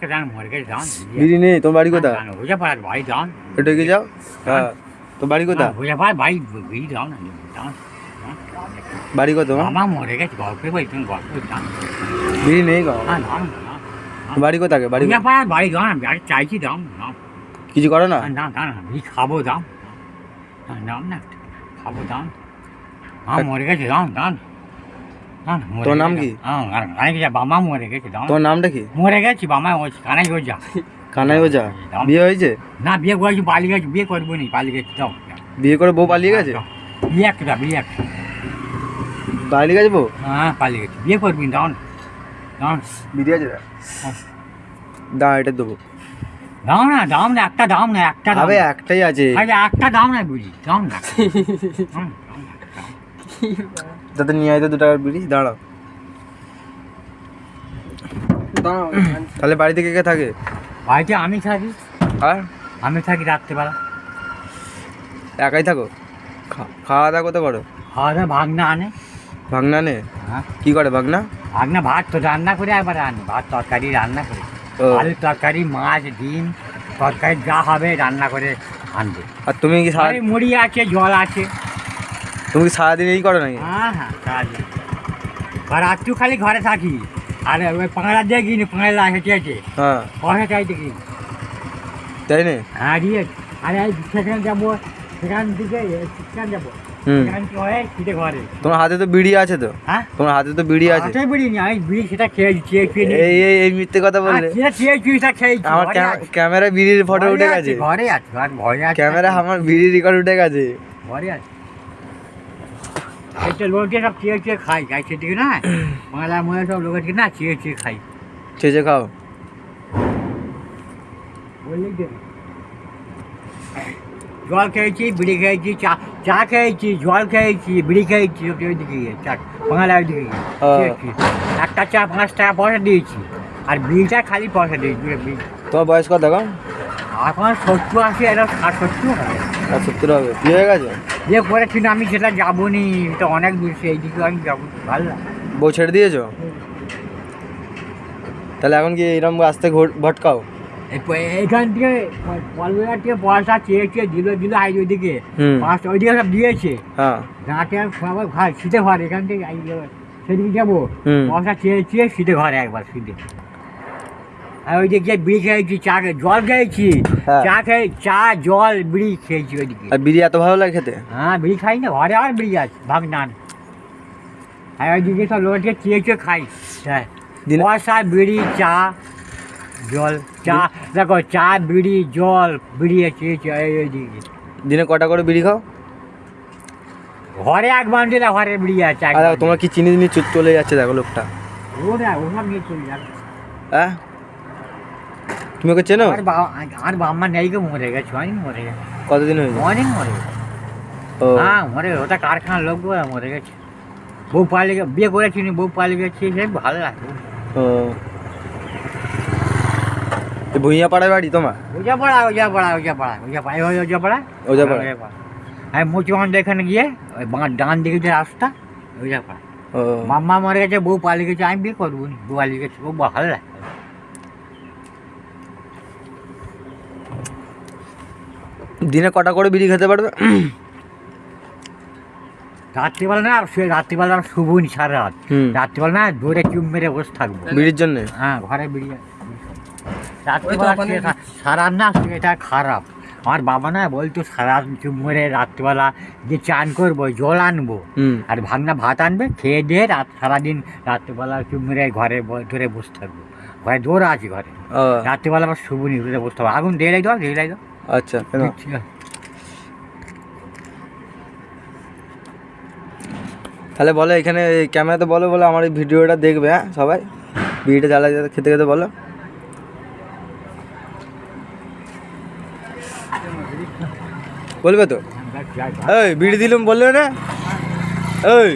যান বিড়ি নেই তোমার বাড়ি কোথা বুঝে পাড়ার বাড়ি যান একটু এগিয়ে যাও? হ্যাঁ বাড়ি কোথা বুঝে পাড়ার বাড়ি বিড়ি যান যান বাড়ি কত মামা মরে গেছে গল্পে বলি তুমি গল্প যান বিড়ি নেই গো। হ্যাঁ বাড়ি কোথাকে বাড়ি বুঝে পাড়ার বাড়ি আমি আর চাইছি দাম দাম কিছু করো না? দাম দাম বিড়ি খাব দাম দাম না খাব দাম মা মরে গেছে দাম দাম তোর নাম কি? হ্যাঁ বাবা মরে গেছে দাম তোমার নামটা কি? মরে গেছি কানাই দাম। বিয়ে হয়েছে? না বিয়ে করেছি পালিয়ে গেছি বিয়ে করব নি পালিয়ে গেছি বিয়ে করে বউ পালিয়ে গেছে? বিয়ে একটা বিয়ে একটা। পালিয়ে গেছে বউ? হ্যাঁ পালিয়ে গেছি। বিয়ে করবি দাও দাও আছে এটা দেবো। দাও না দাম না একটা দাম না একটা দাম একটাই আছে। একটা দাম না বুঝি দাম না। যাতে নিয়ে আয় তো দু টাকার বিড়ি দাঁড়াও। তাহলে বাড়িতে কে কে থাকে? বাড়িতে আমি থাকি। আর? আমি থাকি রাত্রেবেলা। একাই থাকো? খাওয়া দাওয়া কত করো খাওয়া দাওয়া ভাগনা আনে। ভাগনা আনে? হ্যাঁ। কি করে ভাগনা? ভাগনা ভাত তো রান্না করে একবার আনে। ভাত তরকারি রান্না করে। আলু তরকারি মাছ ডিম তরকারি যা হবে রান্না করে আনবে। আর তুমি কি মুড়ি আছে জল আছে। তুমি সারাদিন এই করো নাকি? হ্যাঁ হ্যাঁ কাজ আর একটু খালি ঘরে থাকি। আর ওই পাঁড়া দিয়ে কিনি পাঁড়া হেঁটে হেঁটে। হ্যাঁ। পয়সা চাইতে কিনি তাই না? হ্যাঁ দিয়ে আরে এই সেখানে যাব সেখান থেকে সেখানে যাব। হয়ে? তোমার হাতে তো বিড়ি আছে তো? হ্যাঁ? তোমার হাতে তো বিড়ি আছে? বিড়ি নি আমি বিড়ি সেটা খেয়ে এই এই এই মিথ্যে কথা আর বললে সেটা খেয়েছি আমার আছে। ক্যামেরা বিড়ির ফটো উঠে গেছে। ঘরে আছে আর ক্যামেরা আমার বিড়ির রেকর্ড উঠে গেছে। ঘরে আছে। এইটা লোকে সব চেয়ে চেয়ে খাই খাই সেদিকে না বাংলা মনে সব লোকের না চেয়ে চেয়ে খাই। ছেঁচে খাও। বললি জল খেয়েছি বিড়ি খেয়েছি চা চা খেয়েছি জল খেয়েছি বিড়ি খেয়েছি ওকে ওইদিকে গিয়ে চা বাংলা ওইদিকে গিয়ে হ্যাঁ। একটা চা পাঁচ টাকা পয়সা দিয়েছি আর বিলটা খালি পয়সা দিয়েছি বিল তোমার বয়স কত এখন? এখন সত্তর আশি এটা ষাট সত্তর আর সত্তর হবে। বিয়ে হয়ে গেছে? যে করেছি না আমি সেটা যাব নি এটা অনেক দূর সেইদিকে আমি যাব ভালো বউ ছেড়ে দিয়েছ? তাহলে এখন কি এরকম আসতে ভটকাও? এইখান থেকে থেকে পয়সা চেয়ে চেয়ে দিল দিল আই ওইদিকে। পাঁচটা ওইদিকে সব দিয়েছে। হ্যাঁ। রাতে সবাই ঘর শীতে ঘর এখান থেকে সেদিকে যাব। পয়সা চেয়ে চেয়ে শীতে ঘরে একবার শীতে। আর ওই দিকে বিড়ি খেয়েছি চা খে- জল খেয়েছি। হ্যাঁ। চা খেয়ে চা জল বিড়ি খেয়েছি ওইদিকে। আর বিড়ি এত ভালো লাগে খেতে? হ্যাঁ বিড়ি খাই না ঘরে আর বিড়ি আছে ভাগ নান আর ওইদিকে সব লোককে চেয়ে চেয়ে খাই। হ্যাঁ দিনে পয়সা বিড়ি চা জল চা। দেখো চা বিড়ি জল বিড়ি চেয়ে চেয়ে এই- এইদিকে দিনে কটা করে বিড়ি খাও? ঘরে এক বান্ডিল ঘরে বিড়ি আছে এক আর দেখো তোমার কি চিনি চিনি চলে যাচ্ছে দেখো লোকটা। ও না ওসব নিয়ে চলে যাবে হ্যাঁ? তুমি ওকে চেনো আর বাবা আর বাবা নেই গো মরে গেছে অনেক মরে গেছে কতদিন হয়েছে অনেক মরে গেছে ও হ্যাঁ মরে গেছে ওটা কারখানার লোক গো মরে গেছে বউ পালিয়ে গে- বিয়ে করেছি নি, বউ পালিয়ে গেছে সে ভালো লাগে ও এই ভুইয়া পাড়ায় বাড়ি তোমার ওজা পড়া ওজা পড়া ওজা পড়া ওজা পড়া ওই ওজা পড়া ওজা পাড়া আমি মুচুমান্ড এখানে গিয়ে ওই বাঁ ডান দিকে যে রাস্তা ওজা পড়া ও মাম্মা মরে গেছে বউ পালিয়ে গেছে আমি বিয়ে করব নি বউ পালিয়ে গেছে বউ ভালো লাগে দিনে কটা করে বিড়ি খেতে পারবে? রাত্রিবেলা না সে রাত্রিবেলা আমরা শুবো নি সারা রাত হুম। রাত্রিবেলা না দৌড়ে চুপ মেরে বসে থাকব। বিড়ির জন্য? হ্যাঁ ঘরে বেরিয়ে রাত্রিবেলা সারা না এটা খারাপ। আমার বাবা না বলতো সারা চুপ মেরে রাত্রিবেলা যে চান করব জল আনব। আর ভাগনা ভাত আনবে খেয়ে দিয়ে রাত সারাদিন রাত্রিবেলা চুপ মেরে ঘরে ব- ধরে বসে থাকব। ঘরে দৌড় আছে ঘরে। রাত্রিবেলা আবার ধরে বসতে হবে আগুন দিয়ে দাও দিয়ে দাও। আচ্ছা তাহলে বলো এখানে ক্যামেরাতে বলো বলো আমার এই ভিডিওটা দেখবে হ্যাঁ সবাই? বিড়িটা জ্বালা খেতে খেতে বলো। বলবে তো। এই বিড়ি দিলাম বলবে না? এই